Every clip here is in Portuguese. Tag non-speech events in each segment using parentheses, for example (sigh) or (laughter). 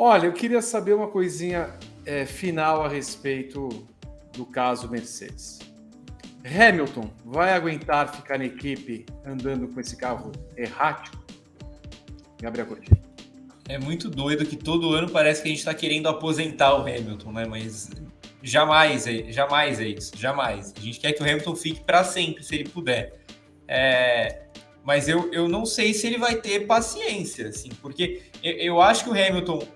Olha, eu queria saber uma coisinha é, final a respeito do caso Mercedes. Hamilton vai aguentar ficar na equipe andando com esse carro errático? Gabriel Coutinho. É muito doido que todo ano parece que a gente está querendo aposentar o Hamilton, né? Mas jamais é, jamais é isso, jamais. A gente quer que o Hamilton fique para sempre, se ele puder. É, mas eu, eu não sei se ele vai ter paciência, assim, porque eu, eu acho que o Hamilton,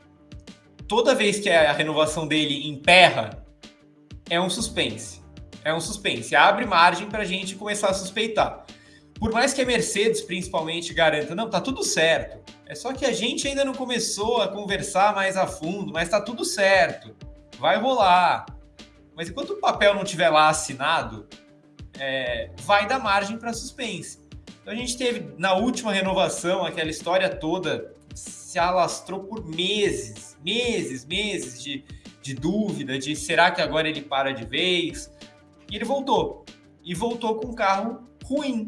toda vez que a renovação dele emperra, é um suspense. É um suspense. Abre margem para a gente começar a suspeitar. Por mais que a Mercedes, principalmente, garanta, não, tá tudo certo. É só que a gente ainda não começou a conversar mais a fundo, mas tá tudo certo. Vai rolar. Mas enquanto o papel não tiver lá assinado, é, vai dar margem para suspense. Então a gente teve na última renovação aquela história toda se alastrou por meses, meses, meses de, de dúvida de será que agora ele para de vez? E ele voltou. E voltou com um carro ruim.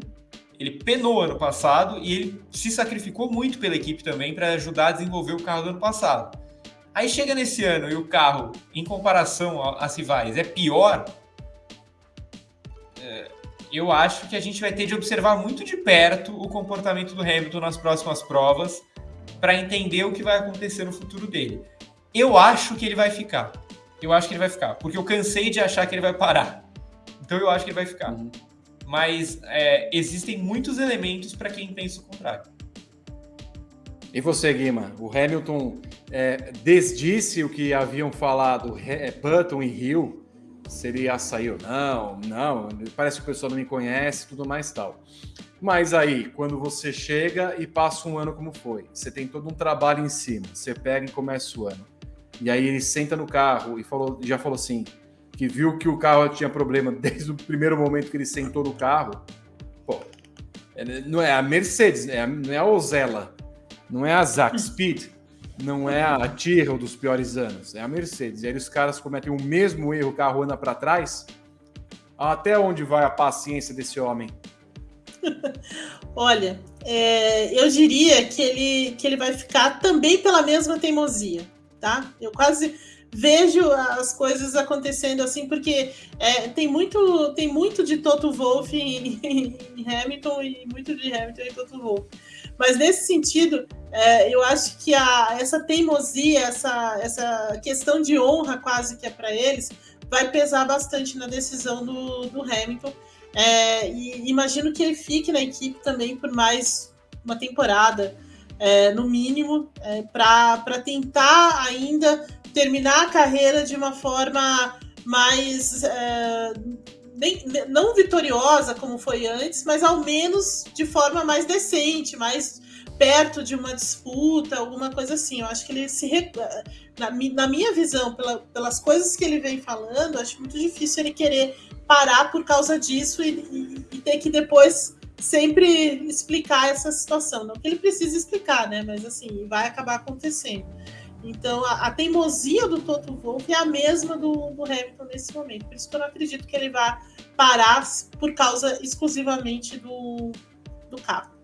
Ele penou ano passado e ele se sacrificou muito pela equipe também para ajudar a desenvolver o carro do ano passado. Aí chega nesse ano e o carro, em comparação às rivais, é pior. É, eu acho que a gente vai ter de observar muito de perto o comportamento do Hamilton nas próximas provas para entender o que vai acontecer no futuro dele. Eu acho que ele vai ficar. Eu acho que ele vai ficar, porque eu cansei de achar que ele vai parar. Então eu acho que ele vai ficar. Uhum. Mas é, existem muitos elementos para quem pensa o contrário. E você, Guima? O Hamilton é, desdisse o que haviam falado é, Button e Hill se ele sair ou não, não, parece que o pessoal não me conhece, tudo mais tal. Mas aí, quando você chega e passa um ano como foi, você tem todo um trabalho em cima, você pega e começa o ano. E aí ele senta no carro e falou, já falou assim, que viu que o carro tinha problema (laughs) desde o primeiro momento que ele sentou no carro. Pô, é, não é a Mercedes, é não é a Ozella, não é a Zack Speed, não é a Tyrrell dos piores anos, é a Mercedes. E aí os caras cometem o mesmo erro, o carro anda para trás. Até onde vai a paciência desse homem? (laughs) Olha, é, eu diria que ele, que ele vai ficar também pela mesma teimosia, tá? Eu quase vejo as coisas acontecendo assim, porque é, tem, muito, tem muito de Toto Wolff em, em, Hamilton e muito de Hamilton em Toto Wolff. Mas nesse sentido, é, eu acho que a, essa teimosia, essa, essa questão de honra quase que é para eles, vai pesar bastante na decisão do, do Hamilton. É, e imagino que ele fique na equipe também por mais uma temporada, é, no mínimo, é, para tentar ainda terminar a carreira de uma forma mais. É, nem, não vitoriosa como foi antes, mas ao menos de forma mais decente, mais perto de uma disputa, alguma coisa assim. Eu acho que ele se. Na, na minha visão, pela, pelas coisas que ele vem falando, acho muito difícil ele querer parar por causa disso e, e, e ter que depois sempre explicar essa situação. Não que ele precise explicar, né? Mas assim, vai acabar acontecendo. Então, a, a, teimosia do Toto Wolff é a mesma do, do, Hamilton nesse momento. Por isso que eu não acredito que ele vá parar por causa exclusivamente do, do carro.